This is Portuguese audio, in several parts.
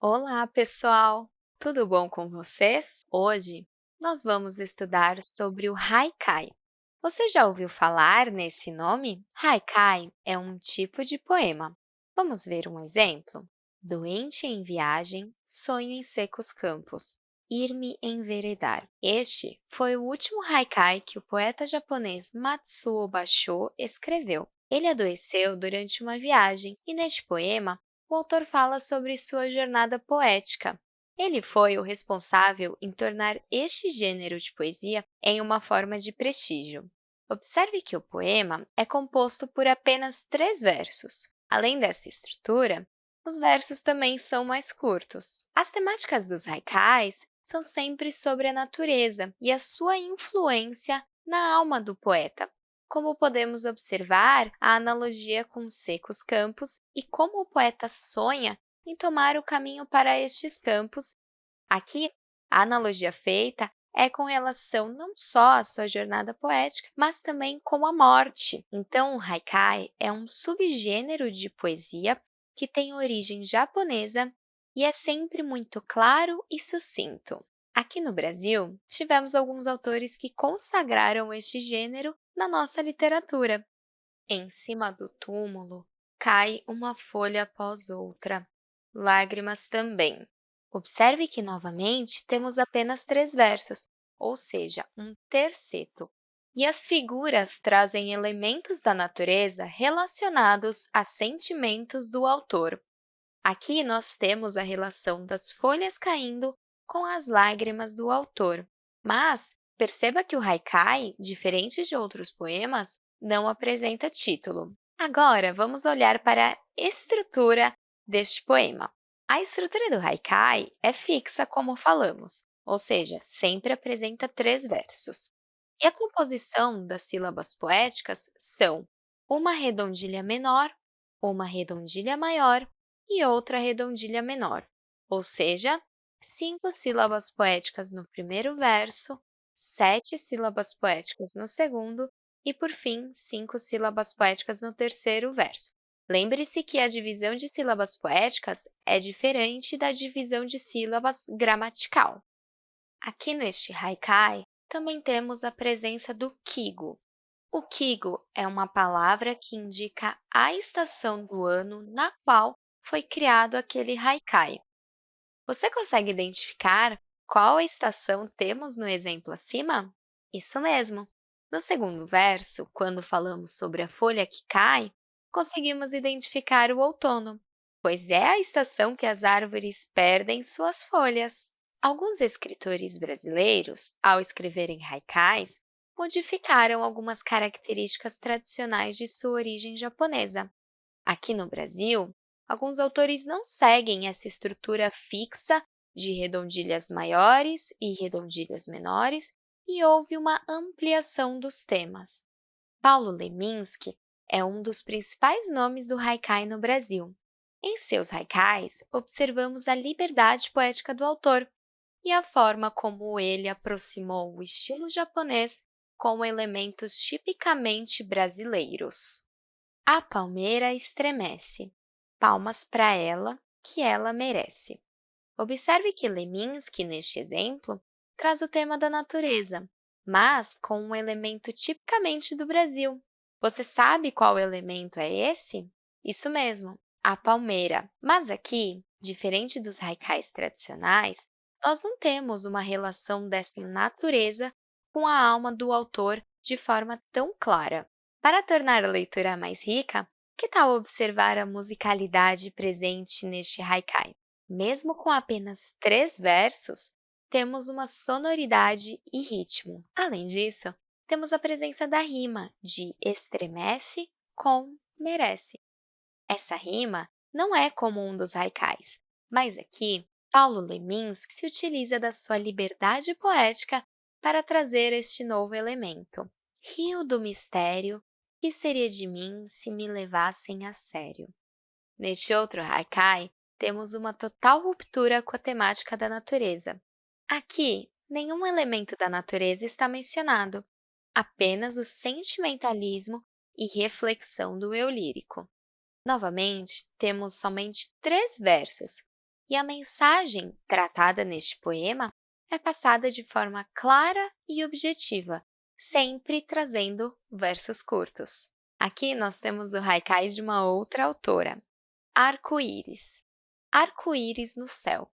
Olá, pessoal! Tudo bom com vocês? Hoje, nós vamos estudar sobre o haikai. Você já ouviu falar nesse nome? Haikai é um tipo de poema. Vamos ver um exemplo? Doente em viagem, sonho em secos campos, ir-me enveredar. Este foi o último haikai que o poeta japonês Matsuo Basho escreveu. Ele adoeceu durante uma viagem e, neste poema, o autor fala sobre sua jornada poética. Ele foi o responsável em tornar este gênero de poesia em uma forma de prestígio. Observe que o poema é composto por apenas três versos. Além dessa estrutura, os versos também são mais curtos. As temáticas dos haikais são sempre sobre a natureza e a sua influência na alma do poeta, como podemos observar a analogia com secos campos e como o poeta sonha em tomar o caminho para estes campos. Aqui, a analogia feita é com relação não só à sua jornada poética, mas também com a morte. Então, o haikai é um subgênero de poesia que tem origem japonesa e é sempre muito claro e sucinto. Aqui no Brasil, tivemos alguns autores que consagraram este gênero na nossa literatura. Em cima do túmulo cai uma folha após outra, lágrimas também. Observe que, novamente, temos apenas três versos, ou seja, um terceto, e as figuras trazem elementos da natureza relacionados a sentimentos do autor. Aqui nós temos a relação das folhas caindo com as lágrimas do autor, mas Perceba que o haikai, diferente de outros poemas, não apresenta título. Agora, vamos olhar para a estrutura deste poema. A estrutura do haikai é fixa, como falamos, ou seja, sempre apresenta três versos. E a composição das sílabas poéticas são uma redondilha menor, uma redondilha maior e outra redondilha menor, ou seja, cinco sílabas poéticas no primeiro verso, sete sílabas poéticas no segundo e, por fim, cinco sílabas poéticas no terceiro verso. Lembre-se que a divisão de sílabas poéticas é diferente da divisão de sílabas gramatical. Aqui neste haikai, também temos a presença do kigo. O kigo é uma palavra que indica a estação do ano na qual foi criado aquele haikai. Você consegue identificar qual estação temos no exemplo acima? Isso mesmo! No segundo verso, quando falamos sobre a folha que cai, conseguimos identificar o outono, pois é a estação que as árvores perdem suas folhas. Alguns escritores brasileiros, ao escreverem haikais, modificaram algumas características tradicionais de sua origem japonesa. Aqui no Brasil, alguns autores não seguem essa estrutura fixa de redondilhas maiores e redondilhas menores, e houve uma ampliação dos temas. Paulo Leminski é um dos principais nomes do haikai no Brasil. Em seus haikais, observamos a liberdade poética do autor e a forma como ele aproximou o estilo japonês com elementos tipicamente brasileiros. A palmeira estremece, palmas para ela, que ela merece. Observe que Leminski, neste exemplo, traz o tema da natureza, mas com um elemento tipicamente do Brasil. Você sabe qual elemento é esse? Isso mesmo, a palmeira. Mas aqui, diferente dos haikais tradicionais, nós não temos uma relação dessa natureza com a alma do autor de forma tão clara. Para tornar a leitura mais rica, que tal observar a musicalidade presente neste haikai? Mesmo com apenas três versos, temos uma sonoridade e ritmo. Além disso, temos a presença da rima de estremece com merece. Essa rima não é comum dos haikais, mas aqui Paulo Leminski se utiliza da sua liberdade poética para trazer este novo elemento. Rio do mistério, que seria de mim se me levassem a sério? Neste outro haikai, temos uma total ruptura com a temática da natureza. Aqui, nenhum elemento da natureza está mencionado, apenas o sentimentalismo e reflexão do eu lírico. Novamente, temos somente três versos, e a mensagem tratada neste poema é passada de forma clara e objetiva, sempre trazendo versos curtos. Aqui nós temos o haikai de uma outra autora, Arco-íris. Arco-íris no céu.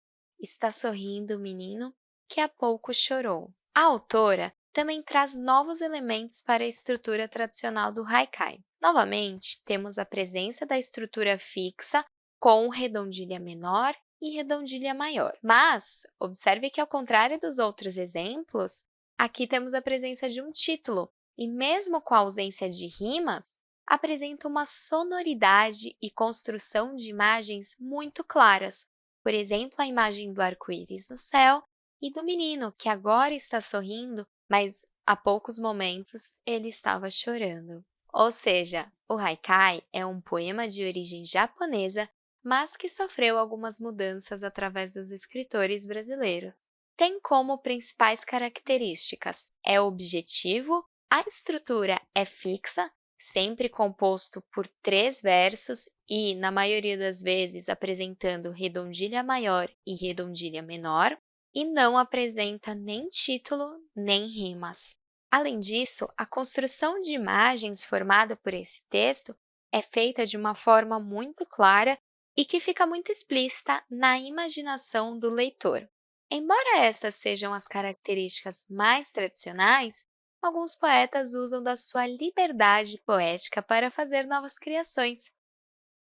Está sorrindo o menino que há pouco chorou. A autora também traz novos elementos para a estrutura tradicional do haikai. Novamente, temos a presença da estrutura fixa com redondilha menor e redondilha maior. Mas, observe que, ao contrário dos outros exemplos, aqui temos a presença de um título, e mesmo com a ausência de rimas, apresenta uma sonoridade e construção de imagens muito claras, por exemplo, a imagem do arco-íris no céu e do menino, que agora está sorrindo, mas há poucos momentos ele estava chorando. Ou seja, o haikai é um poema de origem japonesa, mas que sofreu algumas mudanças através dos escritores brasileiros. Tem como principais características é objetivo, a estrutura é fixa, sempre composto por três versos e, na maioria das vezes, apresentando redondilha maior e redondilha menor, e não apresenta nem título nem rimas. Além disso, a construção de imagens formada por esse texto é feita de uma forma muito clara e que fica muito explícita na imaginação do leitor. Embora estas sejam as características mais tradicionais, alguns poetas usam da sua liberdade poética para fazer novas criações.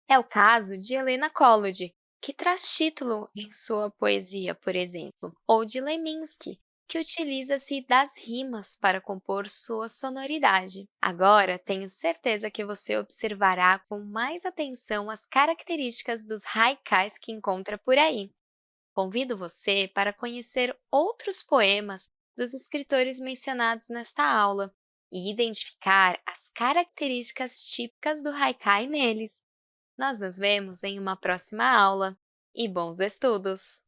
É o caso de Helena Collodi, que traz título em sua poesia, por exemplo, ou de Leminski, que utiliza-se das rimas para compor sua sonoridade. Agora, tenho certeza que você observará com mais atenção as características dos haikais que encontra por aí. Convido você para conhecer outros poemas dos escritores mencionados nesta aula e identificar as características típicas do haikai neles. Nós nos vemos em uma próxima aula e bons estudos!